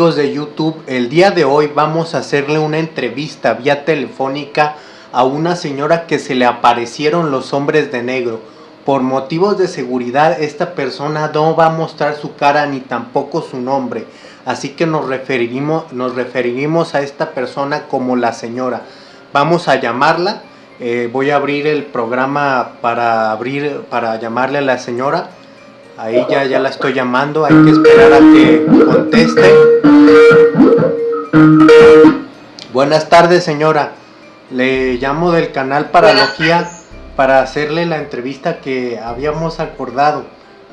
Amigos de YouTube, el día de hoy vamos a hacerle una entrevista vía telefónica a una señora que se le aparecieron los hombres de negro. Por motivos de seguridad esta persona no va a mostrar su cara ni tampoco su nombre. Así que nos referiremos, nos referiremos a esta persona como la señora. Vamos a llamarla. Eh, voy a abrir el programa para, abrir, para llamarle a la señora. Ahí ya, ya la estoy llamando, hay que esperar a que conteste. Buenas tardes, señora. Le llamo del canal Paralogía para hacerle la entrevista que habíamos acordado.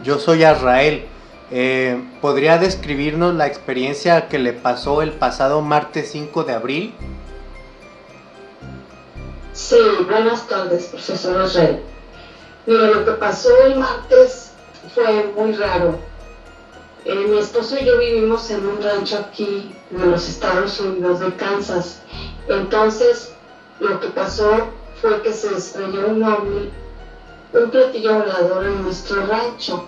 Yo soy Azrael. Eh, ¿Podría describirnos la experiencia que le pasó el pasado martes 5 de abril? Sí, buenas tardes, profesor Azrael. Mira, lo que pasó el martes fue muy raro. Eh, mi esposo y yo vivimos en un rancho aquí en los Estados Unidos de Kansas. Entonces, lo que pasó fue que se estrelló un ovni, un platillo volador en nuestro rancho.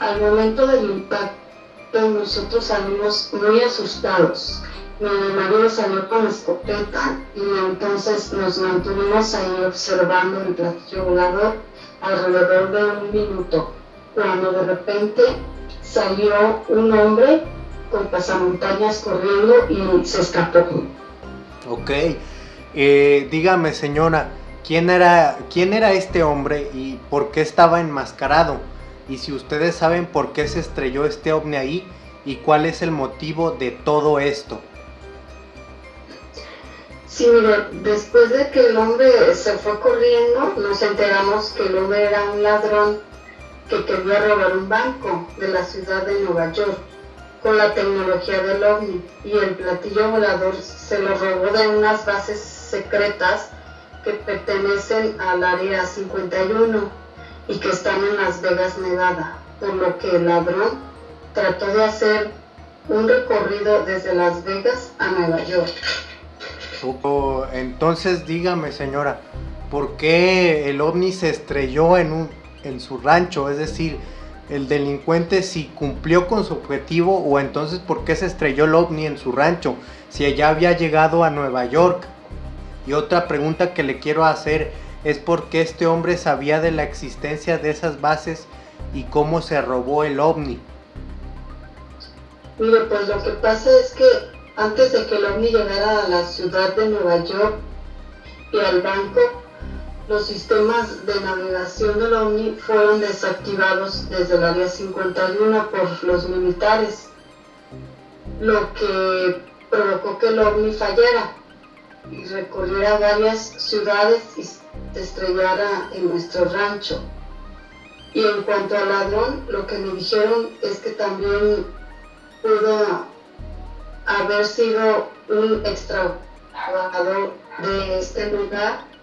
Al momento del impacto, nosotros salimos muy asustados. Mi marido salió con escopeta y entonces nos mantuvimos ahí observando el platillo volador alrededor de un minuto cuando de repente salió un hombre con pasamontañas corriendo y se escapó. Ok, eh, dígame señora, ¿quién era, ¿quién era este hombre y por qué estaba enmascarado? Y si ustedes saben por qué se estrelló este ovni ahí y cuál es el motivo de todo esto. Sí, mire, después de que el hombre se fue corriendo, nos enteramos que el hombre era un ladrón que quería robar un banco de la ciudad de Nueva York con la tecnología del OVNI y el platillo volador se lo robó de unas bases secretas que pertenecen al área 51 y que están en Las Vegas, Nevada, por lo que el ladrón trató de hacer un recorrido desde Las Vegas a Nueva York. entonces dígame señora, ¿por qué el ovni se estrelló en un en su rancho, es decir, el delincuente si cumplió con su objetivo o entonces por qué se estrelló el ovni en su rancho, si ella había llegado a Nueva York. Y otra pregunta que le quiero hacer es por qué este hombre sabía de la existencia de esas bases y cómo se robó el ovni. Mire, pues lo que pasa es que antes de que el ovni llegara a la ciudad de Nueva York y al banco, los sistemas de navegación del OVNI fueron desactivados desde el área 51 por los militares, lo que provocó que el OVNI fallara y recorriera varias ciudades y se estrellara en nuestro rancho. Y en cuanto al ladrón, lo que me dijeron es que también pudo haber sido un extra trabajador de este lugar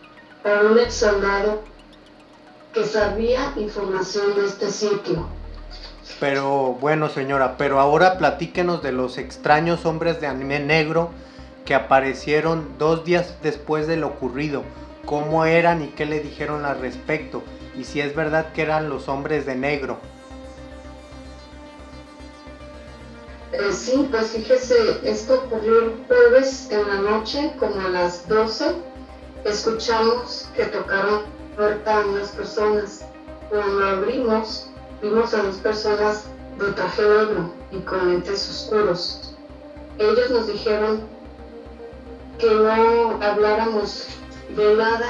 a un ex soldado que sabía información de este sitio. Pero bueno señora, pero ahora platíquenos de los extraños hombres de anime negro que aparecieron dos días después de lo ocurrido. ¿Cómo eran y qué le dijeron al respecto? Y si es verdad que eran los hombres de negro. Eh, sí, pues fíjese, esto ocurrió el jueves en la noche, como a las 12 Escuchamos que tocaron puerta a unas personas. Cuando abrimos, vimos a dos personas de traje negro y con lentes oscuros. Ellos nos dijeron que no habláramos de nada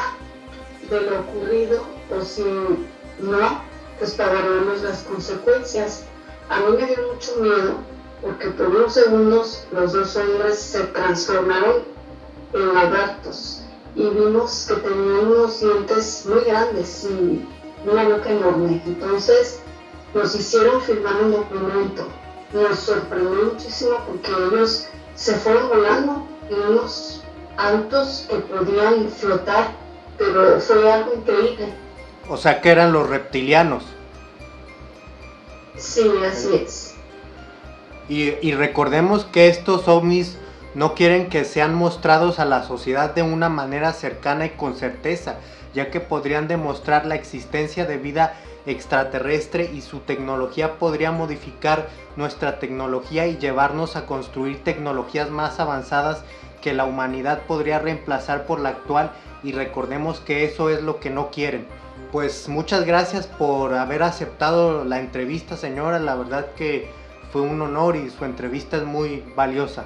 de lo ocurrido o si no, pues pagaremos las consecuencias. A mí me dio mucho miedo porque por unos segundos los dos hombres se transformaron en lagartos y vimos que tenía unos dientes muy grandes y una boca enorme. Entonces nos hicieron firmar un documento. Nos sorprendió muchísimo porque ellos se fueron volando en unos autos que podían flotar, pero fue algo increíble. O sea que eran los reptilianos. Sí, así es. Y, y recordemos que estos ovnis no quieren que sean mostrados a la sociedad de una manera cercana y con certeza, ya que podrían demostrar la existencia de vida extraterrestre y su tecnología podría modificar nuestra tecnología y llevarnos a construir tecnologías más avanzadas que la humanidad podría reemplazar por la actual y recordemos que eso es lo que no quieren. Pues muchas gracias por haber aceptado la entrevista señora, la verdad que fue un honor y su entrevista es muy valiosa.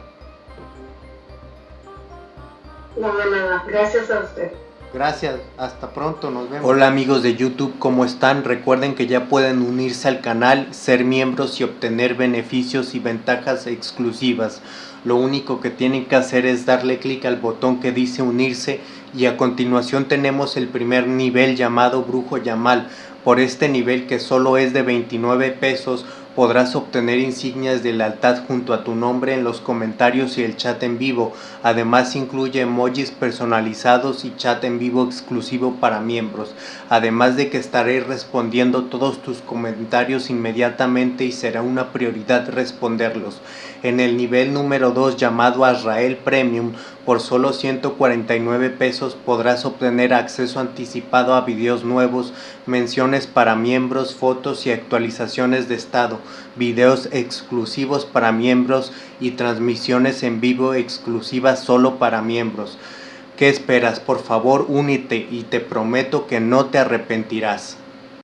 No, de nada, gracias a usted. Gracias, hasta pronto, nos vemos. Hola amigos de YouTube, ¿cómo están? Recuerden que ya pueden unirse al canal, ser miembros y obtener beneficios y ventajas exclusivas. Lo único que tienen que hacer es darle clic al botón que dice unirse y a continuación tenemos el primer nivel llamado Brujo Yamal. Por este nivel que solo es de 29 pesos podrás obtener insignias de lealtad junto a tu nombre en los comentarios y el chat en vivo. Además incluye emojis personalizados y chat en vivo exclusivo para miembros. Además de que estaré respondiendo todos tus comentarios inmediatamente y será una prioridad responderlos. En el nivel número 2 llamado Azrael Premium por solo 149 pesos podrás obtener acceso anticipado a videos nuevos, menciones para miembros, fotos y actualizaciones de estado, videos exclusivos para miembros y transmisiones en vivo exclusivas solo para miembros. ¿Qué esperas? Por favor únete y te prometo que no te arrepentirás.